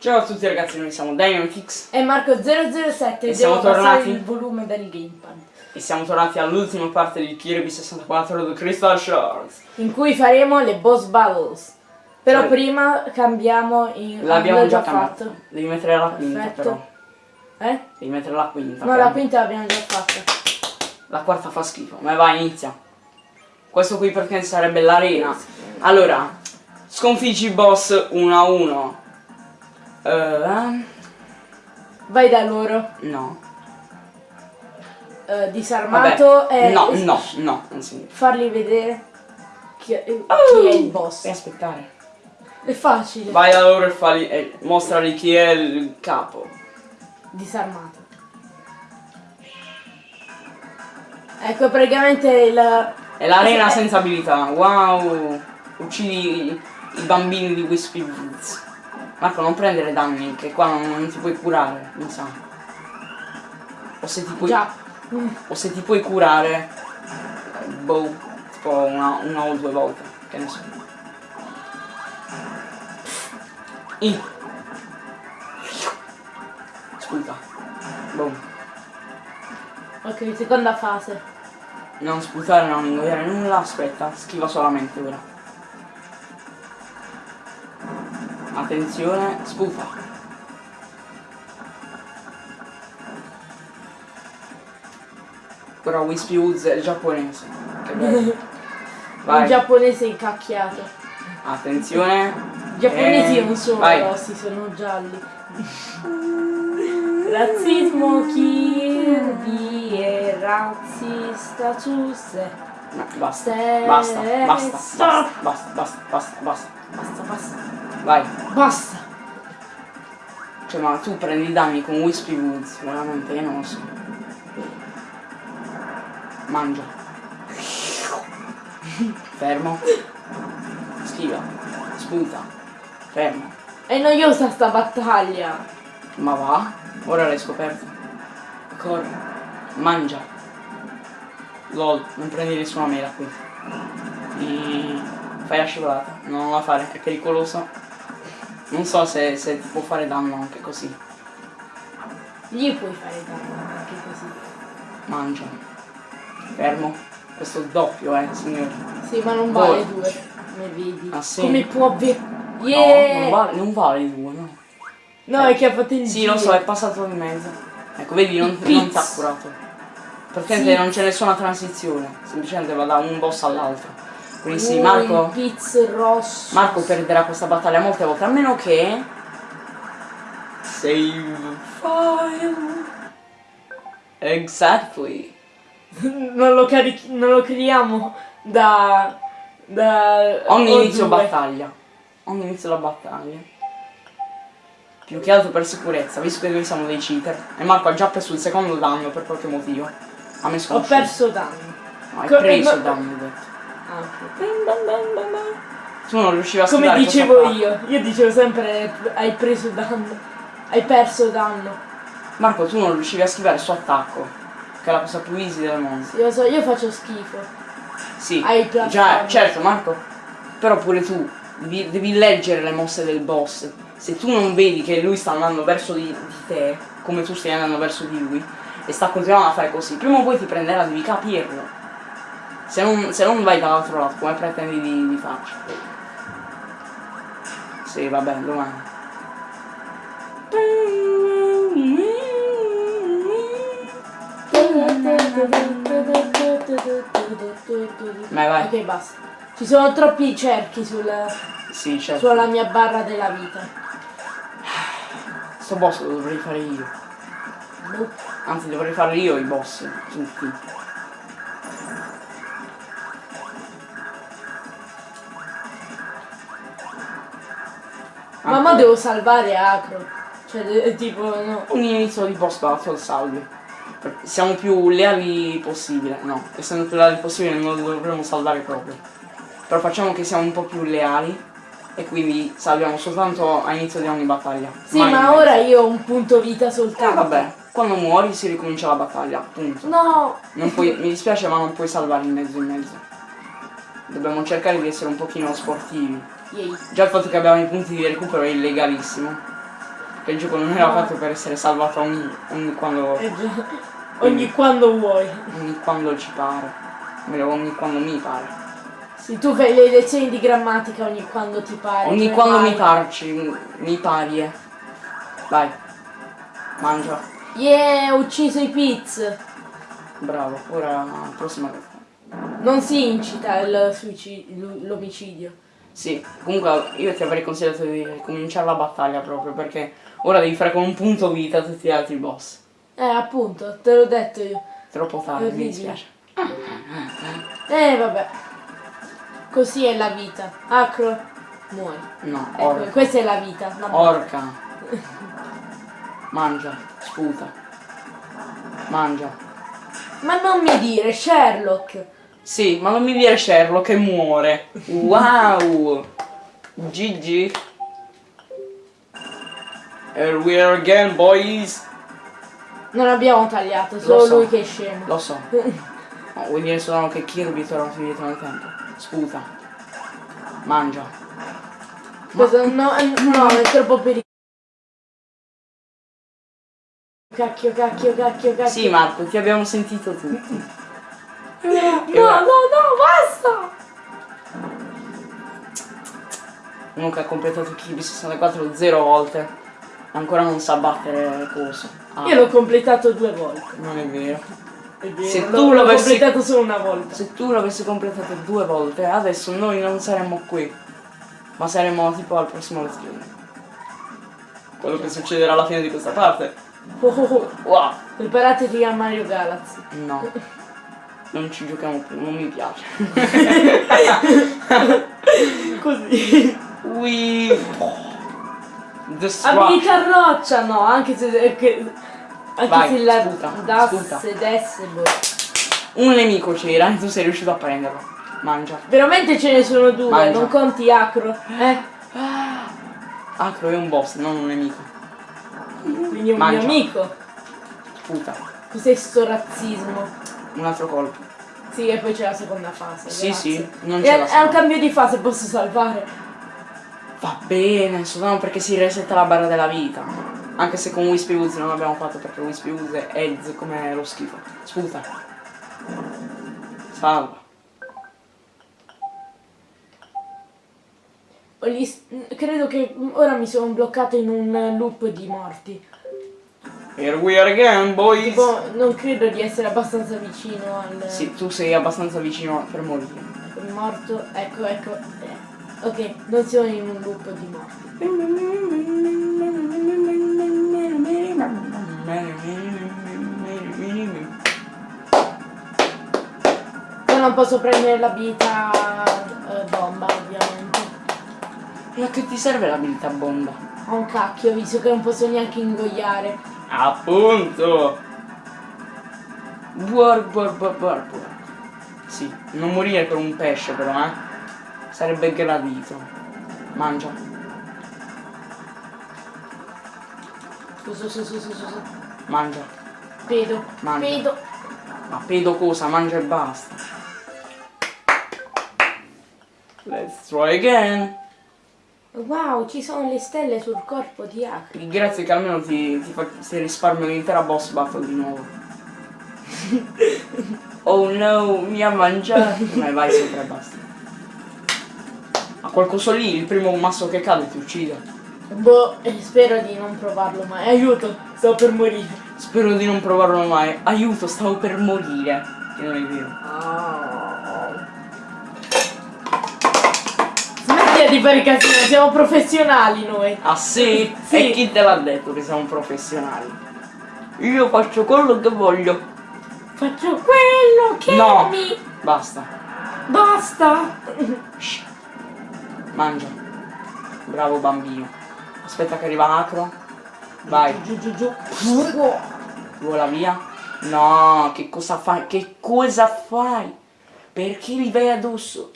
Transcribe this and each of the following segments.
Ciao a tutti ragazzi, noi siamo Dynamitix E Marco007 E siamo tornati? il volume del gamepad e siamo tornati all'ultima parte di Kirby 64 The Crystal Shards. in cui faremo le boss battles. Però Sì. prima cambiamo in... L'abbiamo già fatto. Devi mettere la quinta Perfetto. però. Eh? Devi mettere la quinta. No, però. la quinta l'abbiamo già fatta. La quarta fa schifo. Ma vai, inizia. Questo qui perché sarebbe l'arena. Allora, sconfiggi il boss 1 a 1. Eh, Vai da loro. no. eh, disarmato Vabbè. e... No, no, no, si Fargli vedere chi è, chi Oh. è il boss. Devi aspettare. È facile. Vai da loro e, fagli, e mostrali chi è il capo. Disarmato. Ecco praticamente il... È l'arena Eh, senza abilità. Wow. Uccidi i bambini di Wispy Woods. Marco, non prendere danni, che qua non, non ti puoi curare, mi sa. O se ti puoi, Già. O se ti puoi curare, boh, tipo una, una o due volte, che ne so. I. Sputa. Boom. Ok, seconda fase. Non sputare, non ingoiare nulla, aspetta, schiva solamente ora. Attenzione, sputa. Però Wispy Woods è giapponese. Che bello. Il Vai, giapponese incacchiato. attenzione. I giapponesi Eh, non sono vai. rossi, sono gialli. Razzismo Kirby è razzista su se. No, basta, basta, basta, basta, basta, basta, basta, basta. Basta, basta. Vai. Basta. Cioè, ma tu prendi danni con Wispy Woods, veramente, io non lo so. Mangia. Fermo. Schiva. Sputa. Fermo. È noiosa sta battaglia. Ma va? Ora l'hai scoperto. Corri. Mangia. LOL, non prendi nessuna mela qui. E... Fai la scivolata. Non la fare, è pericoloso. Non so se, se può fare danno anche così. Gli puoi fare danno anche così. Mangia. Fermo. Questo è doppio, eh, signore. Sì, ma non vale due. Come vedi. Ah, sì? Come può avere. No, Yeah! non vale, non vale due, no. No, è che ha fatto il Sì, giro. lo so, è passato in mezzo. Ecco, vedi, non, non ti ha curato. Praticamente Sì. non c'è nessuna transizione. Semplicemente va da un boss all'altro. Quindi sì, Marco. Marco perderà questa battaglia molte volte, a meno che. Save file. Exactly. non, lo carichi- non lo creiamo da. da. Ogni inizio due. battaglia. Ogni inizio della battaglia. Più che altro per sicurezza, visto che noi siamo dei cheater. E Marco ha già preso il secondo danno per qualche motivo. A me Ho perso danno. No, hai preso danno, Tu non riuscivi a Come dicevo io, io dicevo sempre hai preso danno. Hai perso danno. Marco, tu non riuscivi a schivare il suo attacco. Che è la cosa più easy del mondo. Io lo so, io faccio schifo. Sì, Hai già, certo Marco, però pure tu devi, devi leggere le mosse del boss. Se tu non vedi che lui sta andando verso di, di te, come tu stai andando verso di lui, e sta continuando a fare così, prima o poi ti prenderà, devi capirlo. Se non, se non vai dall'altro lato, come pretendi di, di farci? Sì, vabbè, domani. Vai, vai. Ok, basta. Ci sono troppi cerchi sul, Sì, certo. sulla mia barra della vita. Sto boss lo dovrei fare io. Anzi dovrei fare io i boss, tutti. Mamma devo salvare Acro. Cioè, tipo, no. Un inizio di boss battle salvi. Siamo più leali possibile. No, essendo più leali possibile non lo dovremmo salvare proprio. Però facciamo che siamo un po' più leali. E quindi salviamo soltanto a inizio di ogni battaglia. Sì, Mai ma ora io ho un punto vita Eh, soltanto. vabbè, quando muori si ricomincia la battaglia, punto. No. Non puoi, mi dispiace ma non puoi salvare in mezzo in mezzo. Dobbiamo cercare di essere un pochino sportivi. Yay. Già il fatto che abbiamo i punti di recupero è illegalissimo. che il gioco non era fatto per essere salvato ogni, ogni quando, Eh già. Ogni quando vuoi. ogni quando ci pare. Ogni quando mi pare. Sì, tu fai le lezioni di grammatica ogni quando ti pare. Ogni cioè quando vai. mi parci, mi pari. eh. Vai. Mangia. Yeah, ho ucciso i Piz. Bravo. Ora prossima cosa. Non si incita l'omicidio. Sì, comunque io ti avrei consigliato di cominciare la battaglia proprio perché ora devi fare con un punto vita tutti gli altri boss. Eh, appunto, te l'ho detto io. Troppo tardi, mi dispiace. Eh, vabbè. Così è la vita. Acro, muori. No, Ecco, orca. questa è la vita. vabbè. Orca. Mangia, sputa. Mangia. Ma non mi dire, Sherlock. Sì, ma non mi dire Sherlock che muore. Wow! GG. Here we are again, boys. Non abbiamo tagliato, solo so. lui che è scemo. Lo so. No, vuol dire solo che Kirby torna indietro nel tempo. Sputa. Mangia. Cosa? No, eh, no, è troppo pericoloso. Cacchio, cacchio, cacchio, cacchio. Sì, Marco, ti abbiamo sentito tutti. No, no, no, basta! Che ha completato Kirby 64 zero volte. Ancora non sa battere coso. Ah, Io l'ho completato due volte. non è vero. È vero, Se l'ho- tu l'avessi- completato solo una volta. Se tu l'avessi completato due volte, adesso noi non saremmo qui. Ma saremmo tipo al prossimo let's play. Quello che succederà alla fine di questa parte. Oh, oh, oh. Wow! Preparatevi a Mario Galaxy. No. Non ci giochiamo più, non mi piace. Così. We Destruction. Abilità roccia, no, anche se, che- anche Vai, se la sputa, dasse, sputa. desse, boh. Un nemico c'era e tu sei riuscito a prenderlo. Mangia. Veramente ce ne sono due, Mangia. non conti acro. Eh? Acro è un boss, non un nemico. Quindi è un Mangia. mio amico. Puta. Cos'è sto razzismo? Un altro colpo. Sì, e poi c'è la seconda fase. Sì, grazie. sì, non È, c'è è un cambio di fase, posso salvare. Va bene, soltanto perché si resetta la barra della vita. Anche se con Wispy Woods non l'abbiamo fatto perché Wispy Woods è Eds come lo schifo. Sputa. Salva. Credo che ora mi sono bloccato in un loop di morti. Here we are again, boys. Tipo, non credo di essere abbastanza vicino al Sì, tu sei abbastanza vicino per morire. morto. Ecco, ecco. eh. Ok, non sono in un loop di morti. Io non posso prendere l'abilità eh, bomba, ovviamente. Ma che ti serve l'abilità bomba? Ho un cacchio, visto che non posso neanche ingoiare. Appunto! Buor, buor, buor, buor, buor. Sì, non morire per un pesce però, eh. Sarebbe gradito. Mangia. Su, su, su, su, su, su, su. Mangia. Pedo, Mangia. pedo. Ma pedo cosa? Mangia e basta. Let's try again. Wow, ci sono le stelle sul corpo di Acri. Grazie che almeno ti, ti, fa, ti risparmio l'intera boss battle di nuovo. oh no, mi ha mangiato. Ma vai sopra e basta. Ma qualcosa lì, il primo masso che cade ti uccide. Boh, eh, spero di non provarlo mai. Aiuto, sto per morire. Spero di non provarlo mai. Aiuto, stavo per morire. Che non è vero. Smettila di fare casino, siamo professionali noi. Ah sì? Sì. E chi te l'ha detto che siamo professionali? Io faccio quello che voglio. Faccio quello che No. mi Basta. basta. Shh. Mangia. Bravo bambino. Aspetta che arriva Acro. Vai. Giù, giù, giù. giù. Vola via. No, che cosa fai? Che cosa fai? Perché li vai addosso?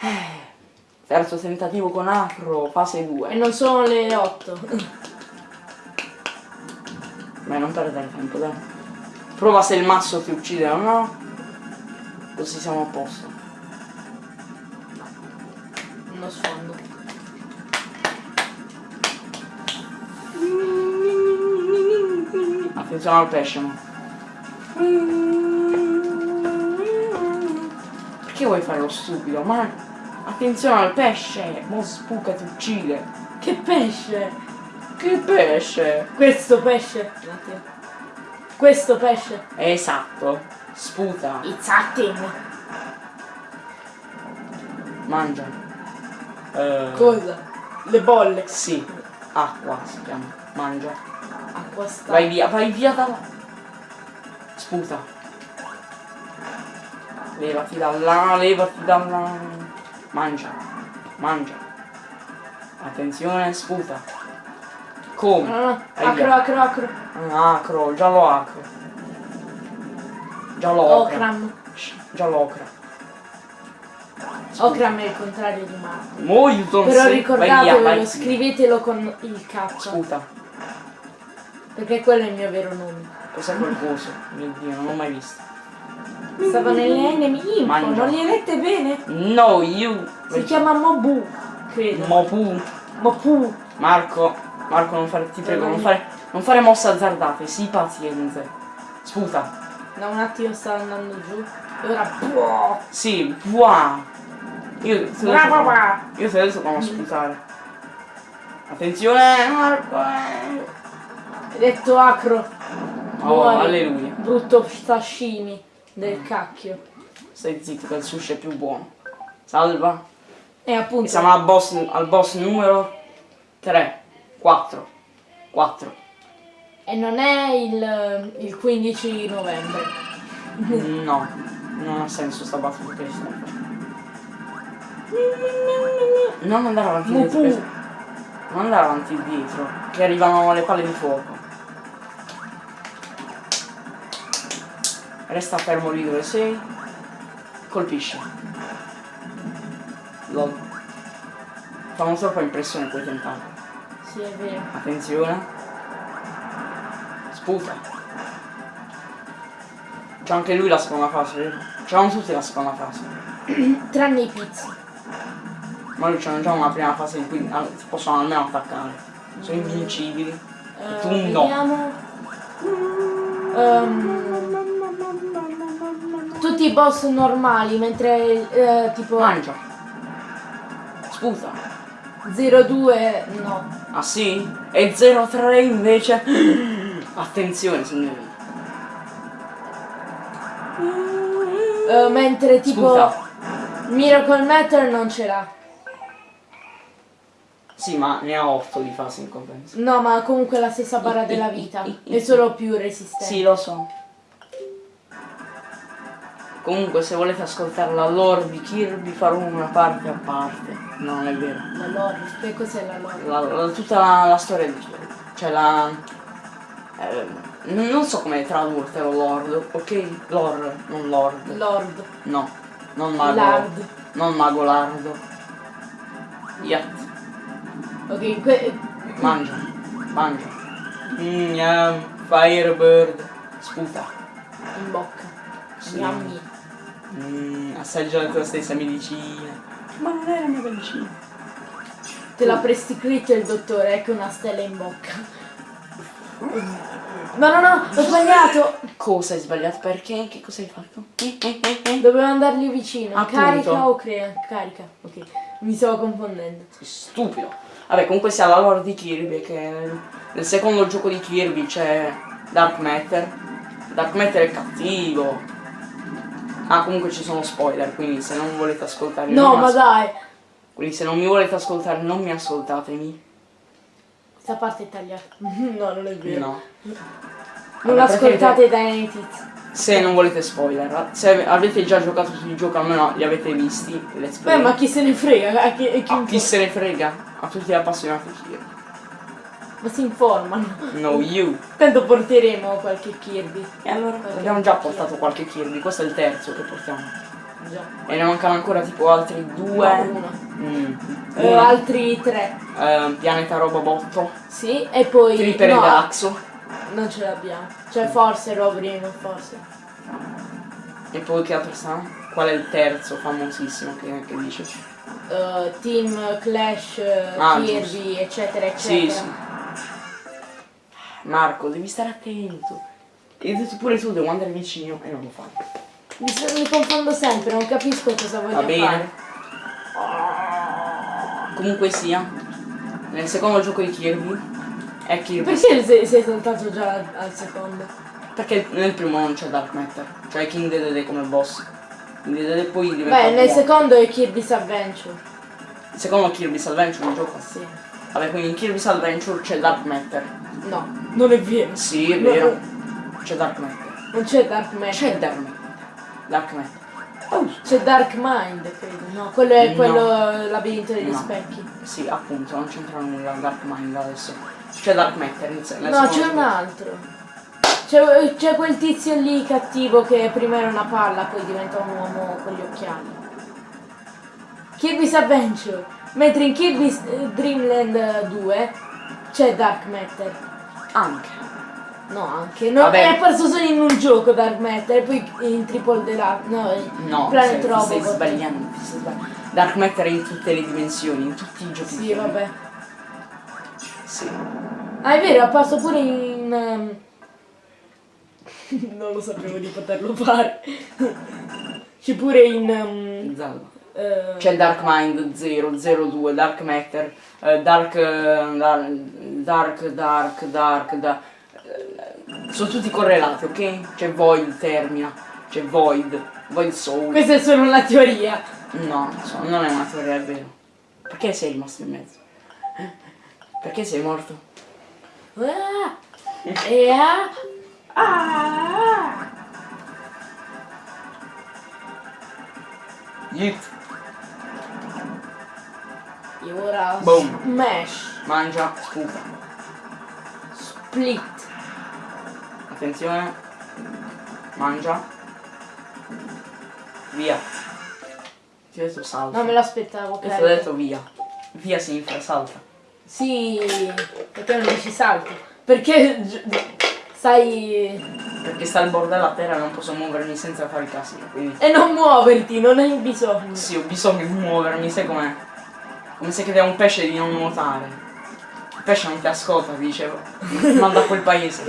Eh. Terzo tentativo con afro, fase 2. E non sono le 8. Ma non perdere tempo, dai. Prova se il masso ti uccide o no. Così siamo a posto. Uno sfondo. Attenzione al pesce. Perché vuoi fare lo stupido? Ma attenzione al pesce! Mo spuca ti uccide! Che pesce! Che pesce! Questo pesce! Questo pesce! Esatto! Sputa! It's acting! Mangia! Eh, Cosa? Le bolle! sì, acqua si chiama. Mangia. Acqua sta. Vai via, vai via da là. Sputa. Levati da là, levati da là. Mangia. Mangia. Attenzione, sputa. Come? No, no, Vai acro, acro, acro. Ah, Acro, giallo acro. Giallo ocra. Okram. Shh, Giallo ocra. Okram è il contrario di Marco. Mo you don't Però ricordatevelo, scrivetelo con il K. Sputa. Perché quello è il mio vero nome. Cos'è quel coso? Mio dio, non l'ho mai visto. Stava nelle Mangia. non li avete bene? No, you. Si chiama Mobu, credo. Mopu. Mopu. Marco, Marco non fare, ti prego, non fare, non fare mosse azzardate, sii paziente. Sputa. Da un attimo stava andando giù. E ora boh. Sì, buah. Io te lo Bra, so bra, come-. Io te lo so come sputare. Attenzione, Marco. eh. Hai detto acro. Oh, Muori. alleluia. Brutto sashimi del cacchio. Stai zitto che il sushi è più buono. Salva. E appunto. Siamo al boss, al boss numero 3. 4. 4. E non è il, il 15 novembre. No, non ha senso sta battuta che facendo. Non andare avanti e Mupu. dietro. che- Non andare avanti e dietro. Che arrivano le palle di fuoco. Resta fermo lì dove sei. Colpisci. Lol. Fanno troppa impressione quei tentacoli. Sì, è vero. Attenzione. Sputa. C'è anche lui la seconda fase, vero? C'hanno tutti la seconda fase. Tranne i pizzi. Ma lui c'hanno già una prima fase in cui possono almeno attaccare. Sono invincibili. Eh, tu no. vediamo. Ehm, tutti i boss normali, mentre eh, tipo Mangia. Sputa. 02 no. Ah sì? E 03 invece. Attenzione signori. Eh, mentre tipo Sputa. Miracle Matter non ce l'ha. Sì, ma ne ha 8 di fase in compenso. No, ma comunque la stessa barra della vita. È solo più resistente. Sì, lo so. Comunque se volete ascoltare la lore di Kirby farò una parte a parte. No, non è vero. La lore. Che cos'è la lore? La- la- tutta la, la storia di Kirby. Cioè la. eh, non so come tradurtelo lord, ok? Lore, non lord. Lord. No, non mago. Lard. Non mago lardo. Yat. Ok, que- Mangia. Mangia. Mm, yum, Firebird. Sputa. in bocca. Sì. Yummy. Mm, assaggia la tua stessa medicina. Ma non era una medicina. Te l'ha prescritto il dottore, ecco una stella in bocca. No, no, no, ho sbagliato! Cosa hai sbagliato? Perché? Che cosa hai fatto? Dovevo andargli vicino. Appunto. Carica o crea? Carica, ok. Mi stavo confondendo. Sei Stupido. Vabbè, comunque sia la lore di Kirby, che nel, nel secondo gioco di Kirby c'è Dark Matter. Dark Matter è cattivo. Ah, comunque ci sono spoiler, quindi se non volete ascoltare... No, ma dai! Quindi se non mi volete ascoltare, non mi ascoltatemi. Questa parte è tagliata. No, non è vero. No. Non Vabbè, ascoltate Dynamite Hits. Se non volete spoiler, se avete già giocato sul gioco, almeno li avete visti. Let's play. Beh, ma chi se ne frega? A chi, a chi A impo- chi se ne frega? A tutti gli appassionati. Ma si informano. No, you. Tanto porteremo qualche Kirby. E allora? Qualche Abbiamo già Kirby. portato qualche Kirby, questo è il terzo che portiamo. Già. E ne mancano ancora tipo altri due. No, uno. Mm. Uno. altri tre. Eh, pianeta Robobotto. Sì, e poi... Tripper no, e Galaxo. non ce l'abbiamo. Cioè forse Robrino, forse. E poi che altro sta? Qual è il terzo famosissimo che, che dice? Eh, Team Clash, Ah, Kirby, eccetera, eccetera. Sì, sì. Marco, devi stare attento. E pure tu devi andare vicino e non lo fai. Mi, mi confondo sempre, non capisco cosa voglio Va bene. fare. Comunque sia, nel secondo gioco di Kirby è Kirby. Perché sei, sei saltato già al, al secondo? Perché nel primo non c'è Dark Matter, cioè King Dedede come boss. King Dedede poi diventa Beh, nel buono. secondo è Kirby's Adventure. Il secondo Kirby's Adventure il gioco. Sì. Vabbè, quindi in Kirby's Adventure c'è Dark Matter. No, non è vero. Sì, è vero. no. C'è Dark Matter. Non c'è Dark Matter. C'è Dark Matter. Dark Matter. Oh, C'è Dark Mind, credo. No, quello è No. quello labirinto degli No. specchi. sì, appunto, non c'entra nulla Dark Mind adesso. C'è Dark Matter No, c'è un altro. C'è, c'è quel tizio lì cattivo che prima era una palla, poi diventa un uomo con gli occhiali. Kirby's Adventure. Mentre in Kirby's eh, Dreamland 2 c'è Dark Matter. Anche. No, anche. No, Vabbè. è apparso solo in un gioco Dark Matter, poi in Triple Deluxe. No, No, Planet stai, ti stai Robot. sbagliando, stai sbagliando. Dark Matter è in tutte le dimensioni, in tutti i giochi. Sì, vabbè. Sì. Ah, è vero, è apparso pure in. ehm, non lo sapevo di poterlo fare. C'è pure in. ehm, Zelda. Eh, C'è Dark Mind 0, 02, Dark Matter, eh, Dark, eh, Dar- Dark, Dark, Dark, da- eh, sono tutti correlati, ok? C'è Void Termina, c'è Void, Void Soul. Questa è solo una teoria. No, non è una teoria, è vero. Perché sei rimasto in mezzo? Perché sei morto? Ah, e ah, ah. Yeet, E ora Boom. smash, mangia, sputa. split. Attenzione. Mangia. Via. Ti ho detto salta. Non me l'aspettavo, E ti ho detto via. Via sinistra, salta. Sì, perché non dici salto? Perché stai... Perché sta al bordo della terra e non posso muovermi senza fare casino. Quindi E non muoverti, non hai bisogno. sì, ho bisogno di muovermi, sai com'è? Come se credeva un pesce di non nuotare. Il pesce non ti ascolta, ti dicevo. Manda a quel paese.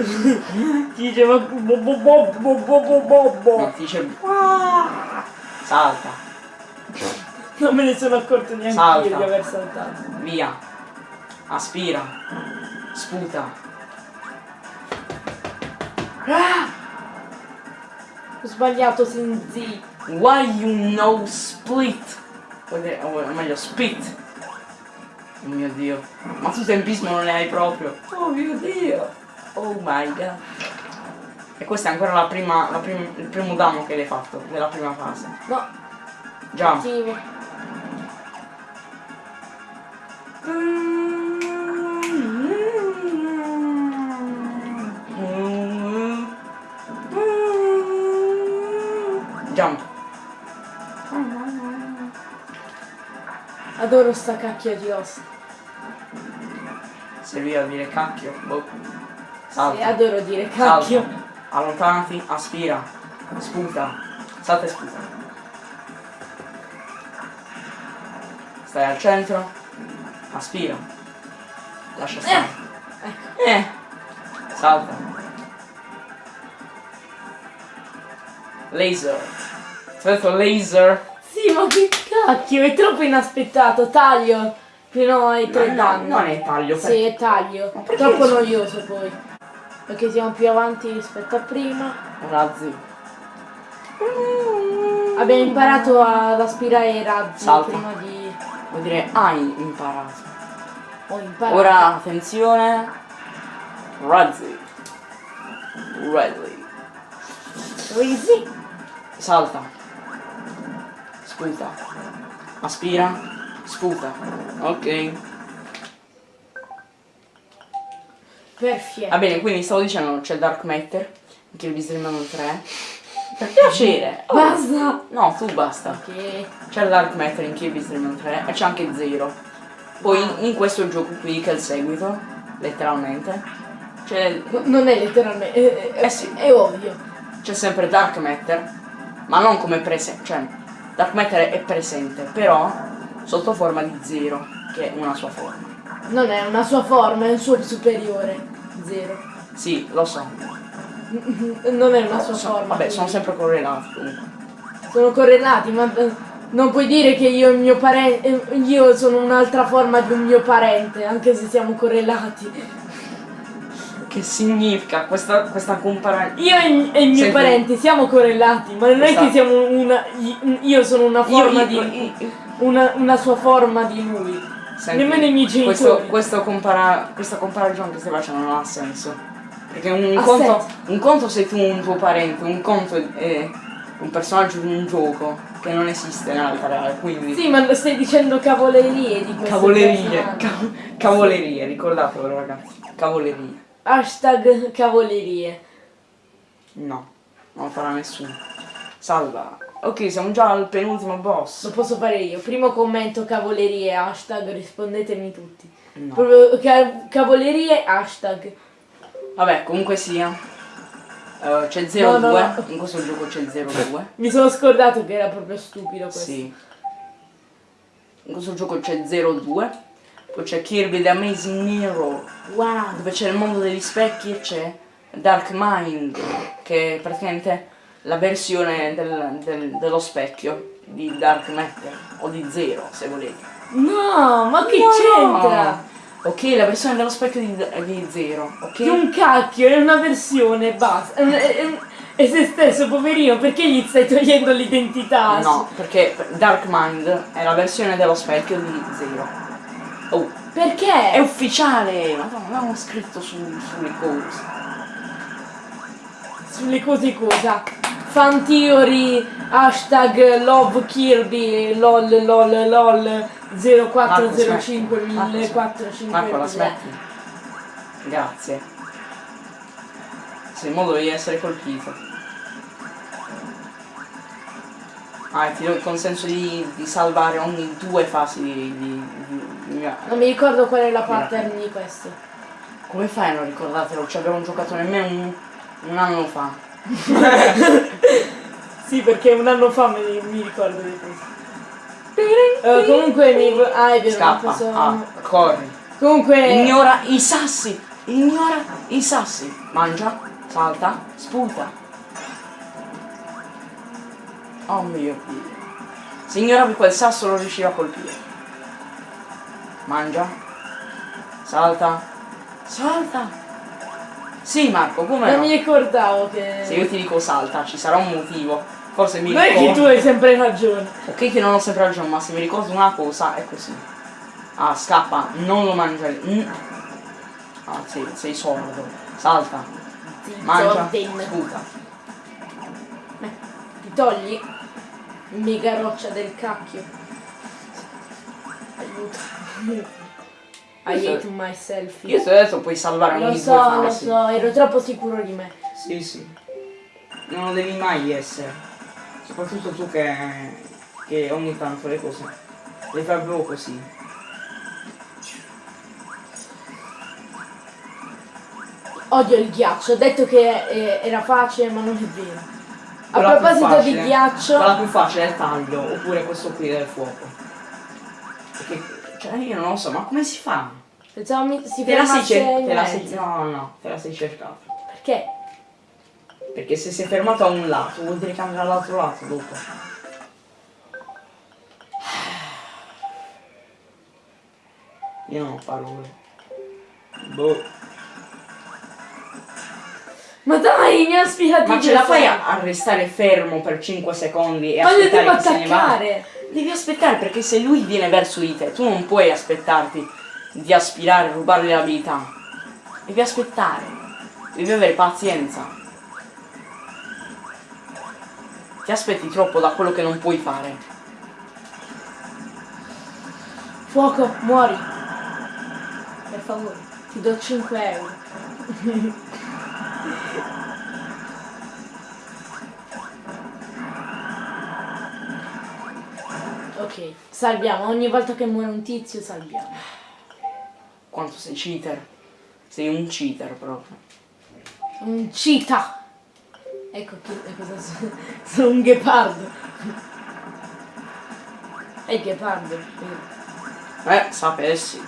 ti diceva bobo bobo bobo bobo. No, ti dice. Ah! Salta. Non me ne sono accorto neanche Salta. io di aver saltato. Via. Aspira. Sputa. Ah! Ho sbagliato Sinzi. Why you know split? O meglio, spit. Oh mio dio. Ma tu tempismo non ne hai proprio. Oh mio dio. Oh my god. E questa è ancora la prima, la prim- il primo danno che l'hai fatto della prima fase. No, Già. attivo. Jump. Adoro sta cacchio di ossa. Serviva a dire cacchio. Boh. Sì, Salta. adoro dire Salta. cacchio. Allontanati, aspira. Sputa. Salta e sputa. Stai al centro. Aspira. Lascia stare. Ecco. Eh. Salta. Laser. Ti ho detto laser. Sì, ma che cacchio, è troppo inaspettato. Taglio. Fino ai tre No, no, danni. non è taglio. Sì, è taglio. Troppo so- noioso poi. Perché siamo più avanti rispetto a prima. Razzi. Abbiamo imparato ad aspirare i razzi Salta. prima di. Vuol dire hai imparato. Ho imparato. Ora attenzione. Razzi. Razzi. Rizzi. Salta. Sputa. Aspira. Sputa. Ok. Perfetto. Va bene, quindi stavo dicendo c'è Dark Matter. Che vi streamano 3. Per piacere. Oh, Basta. No, tu basta. Ok. C'è Dark Matter in Kirby Stream 3 e c'è anche Zero. Poi in, in questo gioco qui, che è il seguito, letteralmente, c'è, Non è letteralmente. È, è- Eh sì. è ovvio. c'è sempre Dark Matter, ma non come presente, cioè Dark Matter è presente, però sotto forma di Zero, che è una sua forma. Non è una sua forma, è un suo superiore. Zero. Sì, lo so. Non è una sua Sono- forma. vabbè, sono quindi. sempre correlati comunque. Sono correlati, ma eh, non puoi dire che io il mio parente. Io sono un'altra forma di un mio parente, anche se siamo correlati. Che significa questa, questa comparazione? Io e, e il mio Senti- parente siamo correlati, ma non è Esatto. che siamo una. Io sono una forma di. io- io- Una, una sua forma di lui. Senti, Nemmeno i miei genitori. Questo, questo compara- questa comparazione che stai facendo non ha senso. Perché un conto, un conto sei tu un tuo parente, un conto è un personaggio di un gioco che non esiste nella vita reale, quindi Sì, ma stai dicendo cavolerie di questo cavolerie, personaggio. ca- cavolerie, ricordatevelo ragazzi, cavolerie. Hashtag cavolerie. No, non lo farà nessuno. Salva. Ok, siamo già al penultimo Lo boss. posso fare io. Primo commento cavolerie, hashtag rispondetemi tutti. No. Proprio ca- cavolerie, hashtag. Vabbè, comunque sia. eh, c'è 0-2, No, no, no. in questo gioco c'è 0-2. Mi sono scordato che era proprio stupido questo. Sì. In questo gioco c'è 0-2. Poi c'è Kirby The Amazing Mirror, Wow. dove c'è il mondo degli specchi e c'è Dark Mind, che è praticamente la versione del- del- dello specchio di Dark Matter, o di Zero se volete. No, ma che No! c'entra? Ok, la versione dello specchio di, di Zero, ok? Che un cacchio, è una versione, basta. È se stesso, poverino, perché gli stai togliendo l'identità? No, perché Dark Mind è la versione dello specchio di Zero. Oh, Perché? è ufficiale! Madonna, l'avevamo scritto su, sulle cose. Sulle cose cosa? Fan theory, hashtag love Kirby, lol lol lol 0405 Marco, 1405 Marco, la smetti? Grazie. Sei in modo di essere colpito. Ah, ti do il consenso di, di salvare ogni due fasi di... di, di- Non mi ricordo qual è la pattern di questo. Come fai a non ricordartelo? Ci abbiamo giocato nemmeno un, un anno fa. Sì, perché un anno fa mi, mi ricordo di questo. Eh, comunque mi... Ah, è vero, Scappa. posso... Ah, corri. Comunque... Ignora i sassi. Ignora i sassi. Mangia, salta, sputa. Oh mio Dio. Se ignoravi quel sasso lo riusciva a colpire. Mangia. Salta. Salta. Sì Marco, come Non no? mi ricordavo che... Se io ti dico salta, ci sarà un motivo. Forse mi Non è che ricordo. tu hai sempre ragione. Ok che non ho sempre ragione, ma se mi ricordo una cosa è così. Ah, scappa, non lo mangiare. Mm. Ah, sì, sei sordo. Salta, mangia, Zordin. sputa. Ti togli? Mega roccia del cacchio. Aiuto. I hate myself. Io se adesso puoi salvare Lo so, lo so, ero troppo sicuro di me. Sì, sì. Non lo devi mai essere. Soprattutto tu che, che ogni tanto le cose le fai proprio così. Odio il ghiaccio, ho detto che eh, era facile ma non è vero. A proposito di ghiaccio, Quella più facile è il taglio, oppure questo qui del fuoco. Perché, cioè io non lo so, ma come si fa? pensavo mi, si Te la sei, fermasse cer- in te la sei, mezzo. no, no, te la sei cercata. Perché? Perché se sei fermato a un lato, vuol dire che andrà all'altro lato dopo. Io non ho parole. Boh. Ma dai, mi ha spiegato Ma ce la fai a, a restare fermo per 5 secondi e lo aspettare che se ne va? Devi aspettare perché se lui viene verso di te, tu non puoi aspettarti di aspirare, rubargli l'abilità. Devi aspettare. Devi avere pazienza. Ti aspetti troppo da quello che non puoi fare. Fuoco, muori. Per favore, ti do 5 euro. ok, salviamo. Ogni volta che muore un tizio salviamo. Quanto sei cheater. Sei un cheater proprio. Un cheetah. Ecco chi, e cosa sono. Sono un ghepardo. È il ghepardo. Eh, sapessi.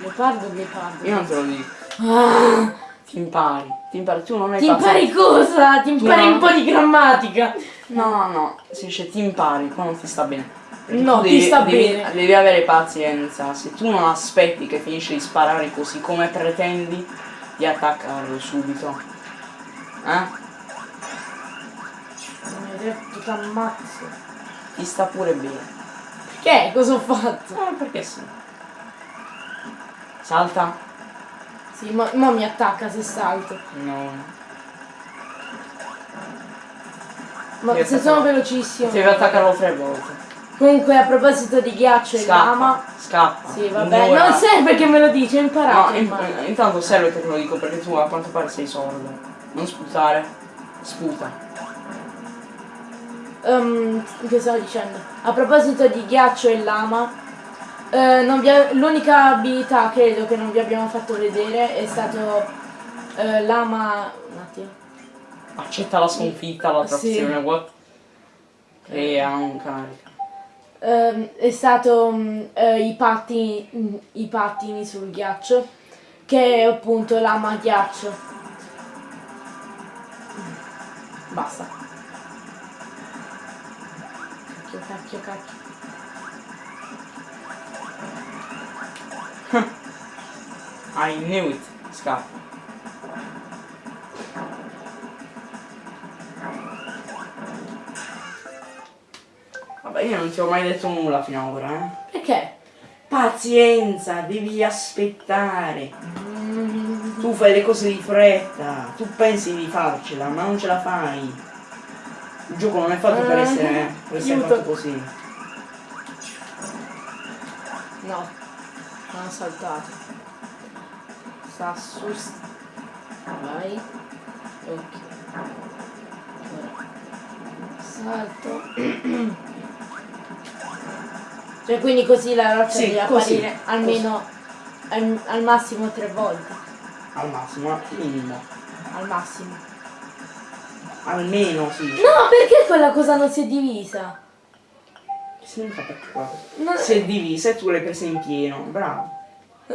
Ghepardo, ghepardo. Io non te lo dico. Ah, Ti impari, ti impari, tu non hai Ti fatto- impari cosa? Ti impari non- un po' di grammatica. No, no, no, si dice ti impari, qua non ti sta bene. Perché No, tu ti sta devi- bene. Devi avere pazienza, se tu non aspetti che finisce di sparare così come pretendi di attaccarlo subito. Eh? Mi hai detto t'ammazzo. Ti sta pure bene. Che? Cosa ho fatto? Eh, perché sì. Salta? Sì, mo, mo mi attacca se salto. No. Ma se sono velocissimo. Devi attaccarlo tre volte. Comunque a proposito di ghiaccio e lama. scappa. Sì, vabbè, Ignora- non serve che me lo dici, ho No, imparato. in- ormai. intanto serve che te lo dico perché tu a quanto pare sei sordo. Non sputare. Sputa. Ehm, che stavo dicendo? A proposito di ghiaccio e lama, eh, l'unica abilità credo che non vi abbiamo fatto vedere è stato eh, lama. Un attimo. Accetta la sconfitta, la Sì. trazione, what? Crea un carica. Ehm, è stato mm, eh, i, pattini, mm, i pattini sul ghiaccio, che è appunto lama ghiaccio. Basta. Cacchio, cacchio, cacchio. I knew it. Scappa. Vabbè, io non ti ho mai detto nulla fino ad ora, eh. Perché? Pazienza, devi aspettare. Mm, Tu fai le cose di fretta. Tu pensi di farcela, ma non ce la fai. Il gioco non è fatto per Eh, essere, per essere fatto così. no, non saltato. Sta su. Vai. Ok. Salto. cioè quindi così la roccia Sì, deve così, apparire almeno al, al massimo tre volte. Al massimo, al minimo. Al massimo. Almeno sì. No, perché quella cosa non si è divisa? Si è divisa e tu l'hai presa in pieno. Bravo.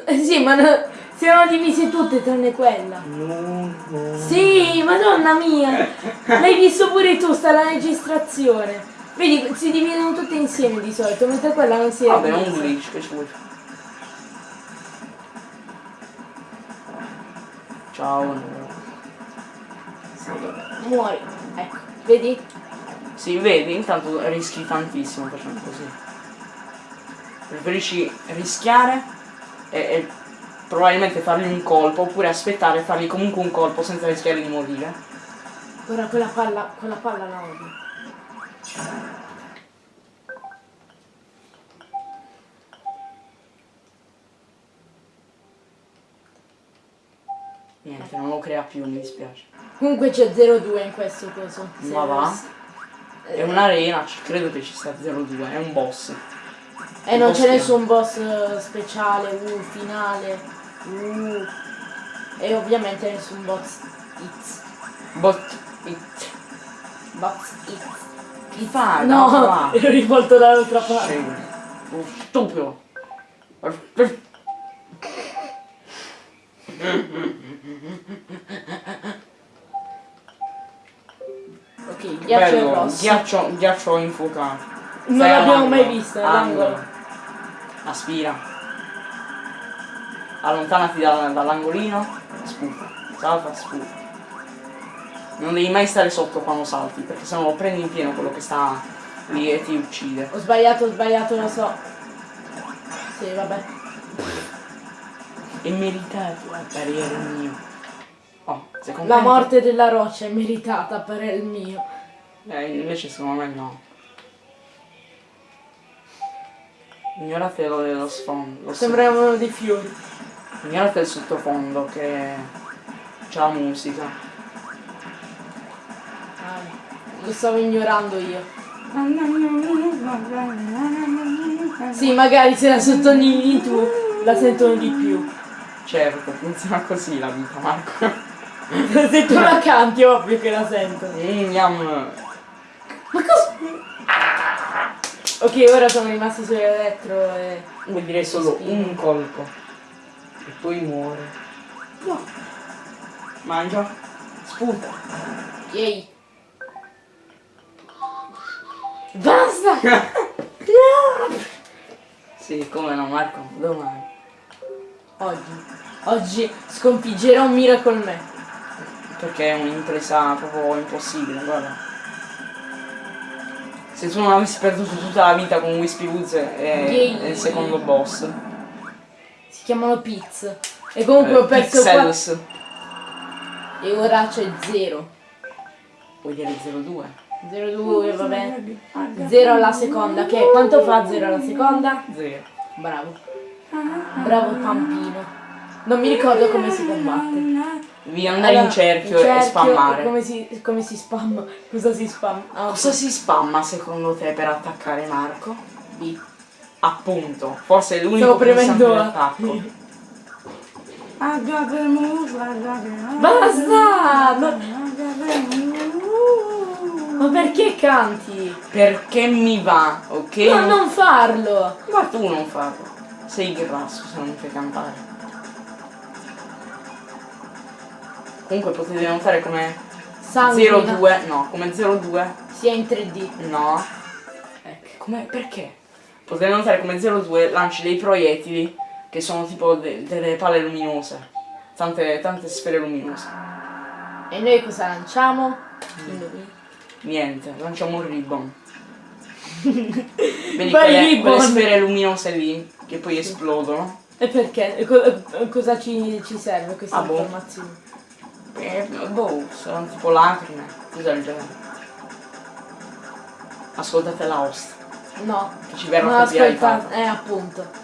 Eh, sì, ma no- si erano divise tutte tranne quella. No, no. Sì, madonna mia! L'hai visto pure tu, sta la registrazione. Vedi, si dividono tutte insieme di solito, mentre quella non si è Vabbè, è un divisa. glitch che ci vuoi fare. Ciao. Sì. Muori. Ecco, vedi? Sì, vedi, intanto rischi tantissimo facendo così. Preferisci rischiare e, e probabilmente fargli un colpo oppure aspettare e fargli comunque un colpo senza rischiare di morire. Ora quella palla, quella palla la odio. Niente, non lo crea più, mi dispiace. Comunque c'è 0-2 in questo coso. Ma va? È un'arena, credo che ci sia 0-2, è un boss. E non c'è nessun boss eh, speciale, uh, finale, uh. E ovviamente nessun boss X. Bot it. Boss X. Chi fa? No, va. ero rivolto dall'altra parte. Scemo. Oh, stupido. Ok, ghiaccio Bello. Ghiaccio, ghiaccio infuocato. Non l'abbiamo mai vista, l'angolo. Aspira. Allontanati dal- dall'angolino. Sputa. Salta, sputa. Non devi mai stare sotto quando salti, perché sennò lo prendi in pieno quello che sta lì e ti uccide. Ho sbagliato, ho sbagliato, lo so. Sì, vabbè. È meritato a parere mio. Oh, La morte della roccia è meritata per il mio. Eh, invece secondo me no. Ignorate lo dello sfondo. Sembravano dei fiori. Ignorate il sottofondo che c'è la musica. Ah, lo stavo ignorando io. Sì, magari se la sottolinei tu, la sentono di più. Certo, funziona così la vita, Marco. se tu la canti ovvio che la sentono. Mm, yum. Ma cosa? Ok, ora sono rimasto sull'elettro e... Vuol dire solo un colpo. E poi muore. No. Mangia. Sputa. Yay. Basta! sì, come no Marco, domani. Oggi. Oggi sconfiggerò un Miracle Man. Perché è un'impresa proprio impossibile, guarda. Se tu non avessi perduto tutta la vita con Wispy Woods è, Yay. è il secondo boss. Si chiamano Piz. E comunque ho Eh, perso qua. Pixels. E ora c'è 0. Vuoi dire 02? 0-2, va bene. 0 alla seconda, che quanto fa 0 alla seconda? 0. Bravo. Bravo Pampino. Non mi ricordo come si combatte. Devi andare in Allora, cerchio, in e spammare. Come si, come si spamma? Cosa si spamma? Ah, Cosa si spamma secondo te per attaccare Marco? B. Appunto, forse è l'unico Stavo pulsante premendo di A. attacco. Basta! No- Ma perché canti? Perché mi va, ok? No, non farlo! Ma tu non farlo. Sei grasso se non mi fai cantare. Comunque potete notare come Sanguina. 02, no, come 02, Sia in 3D. no. Ecco, come, perché? Potete notare come 02 lanci dei proiettili che sono tipo de- delle palle luminose. Tante, tante sfere luminose. E noi cosa lanciamo? Indovina. Niente, lanciamo un ribbon. Vedi quelle, ribbon. quelle sfere luminose lì che poi esplodono? E perché? E co- cosa ci, ci serve questa Ah, boh. informazione? Eh, boh, sono tipo lacrime, cos'è il genere? Ascoltate la host, No. che ci verrà ascolta. Eh, appunto.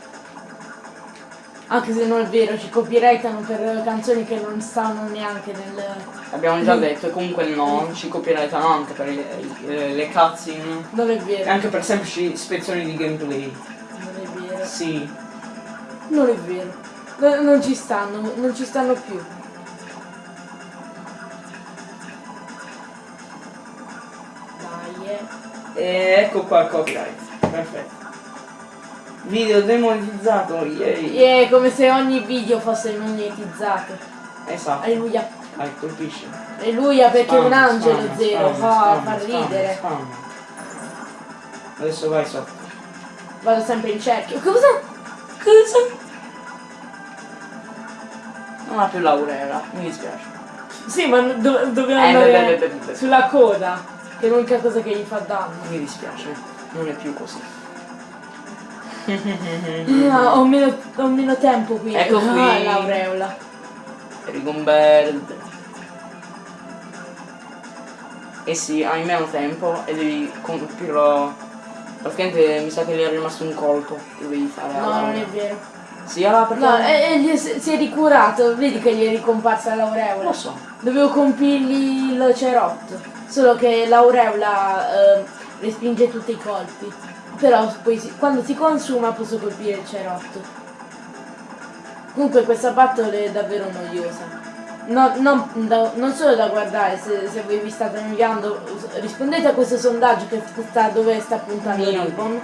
Anche se non è vero, ci copyrightano per canzoni che non stanno neanche nel... Abbiamo già detto e comunque no, ci copyrightano anche per le, le, le cutscene Non è e vero. anche per semplici ispezioni di gameplay. Non è vero. Sì, Non è vero. No- non ci stanno, non ci stanno più. E ecco qua il copyright, perfetto. Video demonetizzato, yay! Yeah, come se ogni video fosse monetizzato. Esatto, Alleluia. vai, colpisci. Alleluia perché è un Spam, angelo spam, zero. spam, Fa, spam, spam, ridere. spam. Adesso vai sotto. Vado sempre in cerchio. Cosa? Cosa? Non ha più l'aureola, mi dispiace. Sì, ma do- dobbiamo Eh, andare beh, beh, beh. sulla coda. Che è l'unica cosa che gli fa danno. Mi dispiace, non è più così. Ah, ho, meno, ho meno tempo qui. Ecco qui. Ah, l'aureola. Rigomberto. Eh sì, hai meno tempo e devi compirlo. Praticamente mi sa che gli è rimasto un colpo che devi fare. No, non è vero. Sì, allora perché. No, e, e è- si è ricurato. Vedi che gli è ricomparsa l'aureola. Lo so. Dovevo compirgli il cerotto. Solo che l'aureola eh, respinge tutti i colpi. Però poi si- quando si consuma posso colpire il cerotto. Comunque questa battle è davvero noiosa. No- non, da- non solo da guardare, se, se voi vi state inviando, rispondete a questo sondaggio che sta dove sta puntando. Ribbon.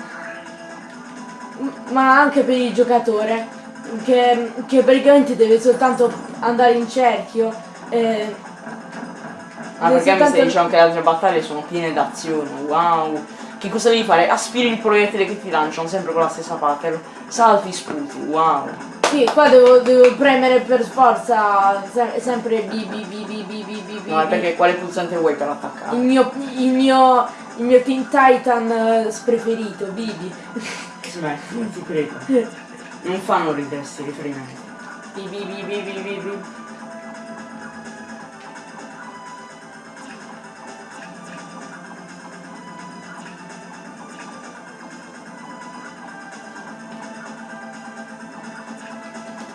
Ma anche per il giocatore che, che praticamente deve soltanto andare in cerchio. eh, Ah, deve perché mi stai dicendo che le altre battaglie sono piene d'azione. Wow. Che cosa devi fare? Aspiri il proiettile che ti lanciano sempre con la stessa pattern. Salti, sputi. Wow. Sì, qua devo, devo premere per forza se- sempre B, B, B, B, B, B, B, B. No, è perché quale pulsante vuoi per Il attaccare? mio, il mio, il mio Teen Titan eh, preferito, Bibi. Smetti, non ti credo. Non fanno ridere sti riferimenti. Bibi, Bibi, Bibi, Bibi.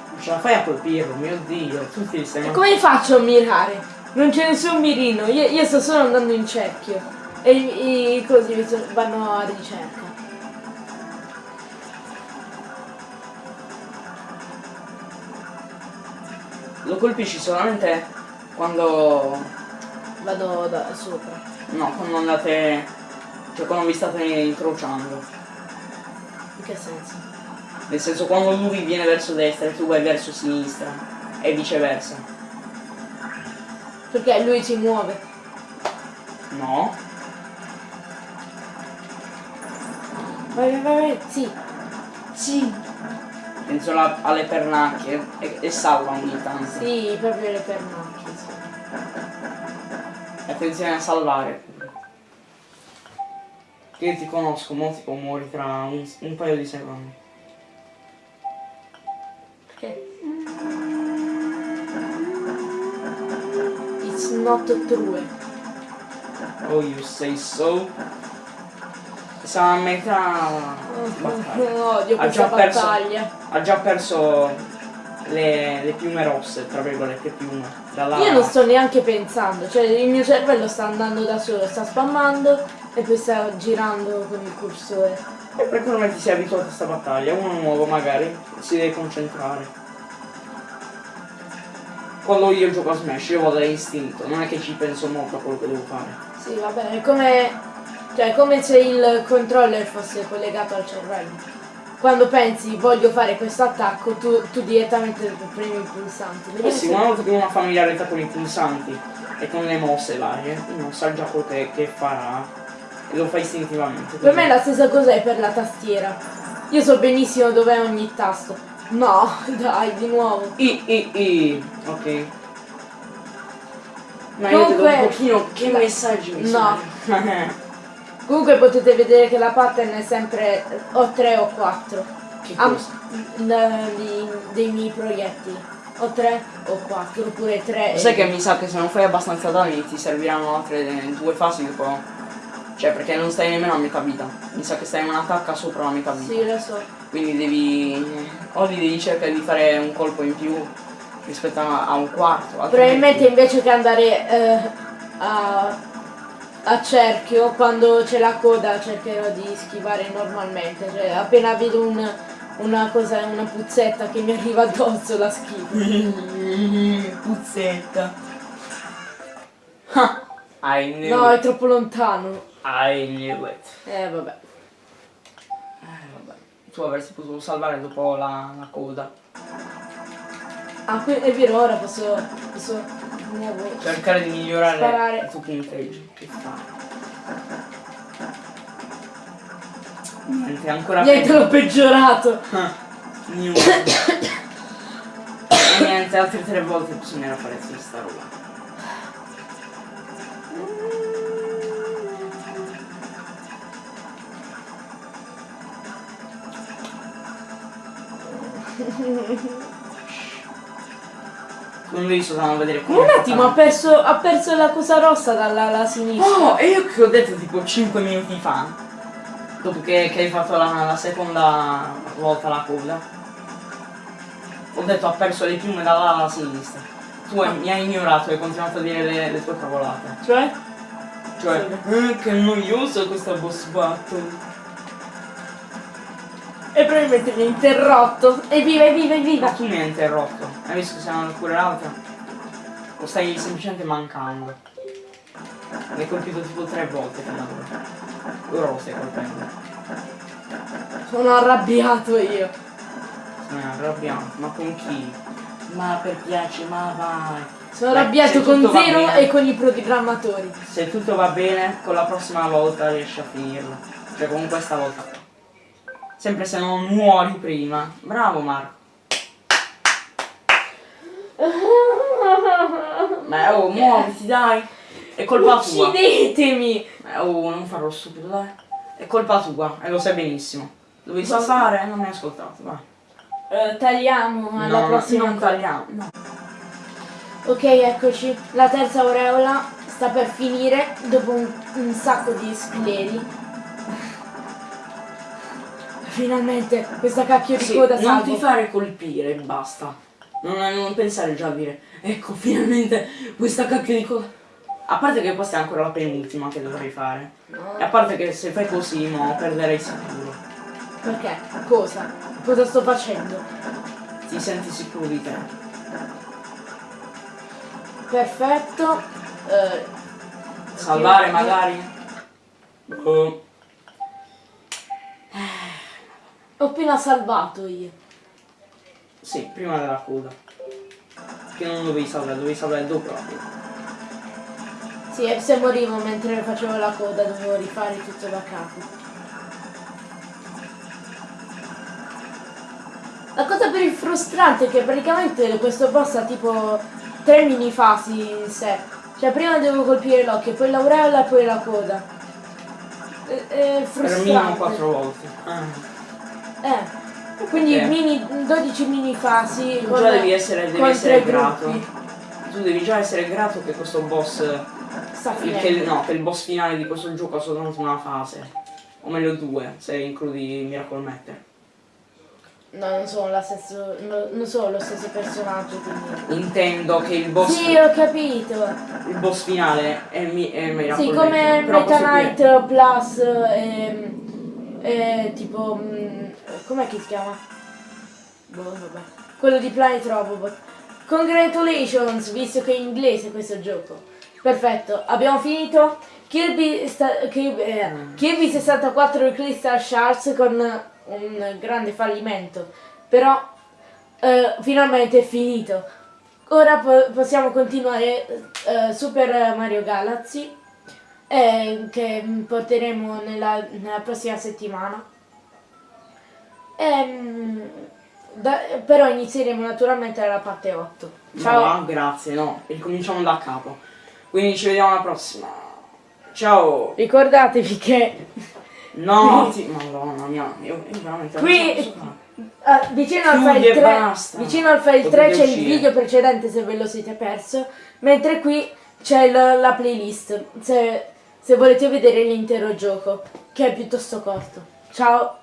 Non ce la fai a colpirlo, mio dio. Tutti li stai E come faccio a mirare? Non c'è nessun mirino, io, io sto solo andando in cerchio. E i, i so- vanno a ricerca. Lo colpisci solamente quando. Vado da sopra. No, quando andate. Cioè quando vi state incrociando. In che senso? Nel senso quando lui viene verso destra e tu vai verso sinistra. E viceversa. Perché lui si muove. No. Vai, vai, vai. Sì. Sì. Penso alla- alle pernacchie e, e salva ogni tanto. Sì, proprio le pernacchie, sì. Attenzione a salvare. Io ti conosco, mo tipo muori tra un, un paio di secondi. Perché? It's not true. Oh, you say so. Siamo a metà battaglia. Ha già perso. battaglia. Ha già perso le, le piume rosse, tra virgolette piume. Dalla... Io non sto neanche pensando, cioè il mio cervello sta andando da solo, sta spammando e poi sta girando con il cursore. E perché non ti sei abituato a questa battaglia? Uno nuovo magari si deve concentrare. Quando io gioco a Smash io vado da istinto, non è che ci penso molto a quello che devo fare. Sì, va bene, è come. Cioè, è come se il controller fosse collegato al cervello. Quando pensi voglio fare questo attacco, tu, tu direttamente premi i pulsanti. Eh sì, una volta che uno ha familiarità con i pulsanti e con le mosse varie, uno sa già che, che farà e lo fa istintivamente. Per me la stessa cosa è per la tastiera. Io so benissimo dov'è ogni tasto. No, dai, di nuovo. I, i, i. Ok. Ma io vedo Comunque- un pochino che messaggi mi No. Comunque potete vedere che la pattern è sempre o 3 o 4. che Ah, di- dei miei proiettili. O 3 o 4, oppure 3 Sai che mi sa che se non fai abbastanza danni ti serviranno altre due fasi dopo. Cioè perché non stai nemmeno a metà vita. Mi sa che stai in un'attacca sopra la metà vita. Sì, lo so. Quindi devi. O li devi cercare di fare un colpo in più rispetto a, un quarto. Probabilmente invece che andare eh, a, a cerchio, quando c'è la coda cercherò di schivare normalmente. Cioè appena vedo un- una cosa, una puzzetta che mi arriva addosso la schivo. Puzzetta. Ah, I knew No, è it. troppo lontano. I knew it. Eh vabbè. Eh, vabbè. Tu avresti potuto salvare dopo la, la coda. Ah, è vero, ora posso. posso. Cercare di migliorare Sparare. il tuo punteggio. Che? Niente, ancora Niente, l'ho peggiorato. Niente. Altre tre volte bisognerà fare questa roba. Non devi soltanto vedere come Un attimo, ha perso, ha perso la cosa rossa dalla la sinistra. Oh, e io che ho detto tipo 5 minuti fa, dopo che, che hai fatto la, la seconda volta la coda, ho detto ha perso le piume dalla alla sinistra. Tu hai- mi hai ignorato e hai continuato a dire le, le tue cavolate. Cioè? Cioè, eh, che noioso questa boss battle. Probabilmente mi ha interrotto. Evviva, evviva, Ma evviva. tu mi hai interrotto. Hai visto che sei andato pure l'altra? O stai semplicemente mancando? Mi hai colpito tipo tre volte fino ad ora. Ora lo stai colpendo. Sono arrabbiato io. Sono arrabbiato, ma con chi? Ma per piace, ma vai. Sono Beh, arrabbiato con Zero bene- e con i programmatori. Se tutto va bene, con la prossima volta riesci a finirlo. Cioè con questa volta. Sempre se non muori prima. Bravo Marco. Ma oh, muoviti dai. È colpa tua. Uccidetemi! Eh, oh, non farò stupido, dai. È colpa tua, e lo sai benissimo. Dovevi e non mi hai ascoltato, vai. Eh, tagliamo alla No, prossima non tagliamo. No. Ok, eccoci. La terza aureola sta per finire dopo un, un sacco di scleri. Finalmente questa cacchio di Sì, coda non salvo. ti fare colpire, basta. Non, non pensare già a dire, ecco, finalmente questa cacchio di coda. A parte che questa è ancora la penultima che dovrei fare. E a parte che se fai così, no, perderei sicuro. Perché? Cosa? Cosa sto facendo? Ti senti sicuro di te. Perfetto. Eh, Salvare magari? Oh. Ho appena salvato io. Sì, prima della coda. Che non dovevi salvare, dovevi salvare dopo la coda. Sì, e se morivo mentre facevo la coda dovevo rifare tutto da capo. La cosa più frustrante è che praticamente questo boss ha tipo tre mini fasi in sé. Cioè prima devo colpire l'occhio, poi l'aureola e poi la coda. È, è Per minimo frustrante. 4 volte. Ah. Eh. Quindi Ok. mini, 12 mini fasi. Tu già devi essere, devi essere grato. gruppi. Tu devi già essere grato che questo boss. Sta finendo. che, no, che il boss finale di questo gioco ha soltanto una fase. O meglio due, se includi Miracle Matter. No, non sono la stesso, no- non sono lo stesso personaggio, quindi. Intendo che il boss. Sì, ho capito. Il boss finale è, mi, è Miracle Sì, Matter. come però Meta Knight Plus ehm, eh, tipo mm, com'è che si chiama? Boh, vabbè. Quello di Planet Robobot. Congratulations, visto che è in inglese questo gioco. Perfetto, abbiamo finito. Kirby, Kirby, eh, Kirby 64 Crystal Shards con un grande fallimento. Però eh, finalmente è finito. Ora po- possiamo continuare eh, Super Mario Galaxy eh, che porteremo nella, nella prossima settimana. Ehm, da- però inizieremo naturalmente dalla parte 8. Ciao! No, grazie, no. Ricominciamo da capo. Quindi ci vediamo alla prossima. Ciao. Ricordatevi che No, ti... Madonna mia, io, io veramente Qui- ah, vicino, al file e 3, basta. vicino al file 3 Potete c'è il video precedente se ve lo siete perso, mentre qui c'è la, la playlist se, se volete vedere l'intero gioco, che è piuttosto corto. Ciao!